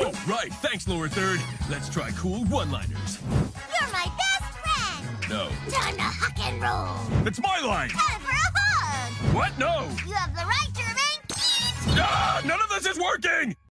Oh, right. Thanks, lower third. Let's try cool one-liners. You're my best friend. No. Time to huck and roll. It's my line. Time for a hug. What? No. You have the right to remain. Ah, none of this is working!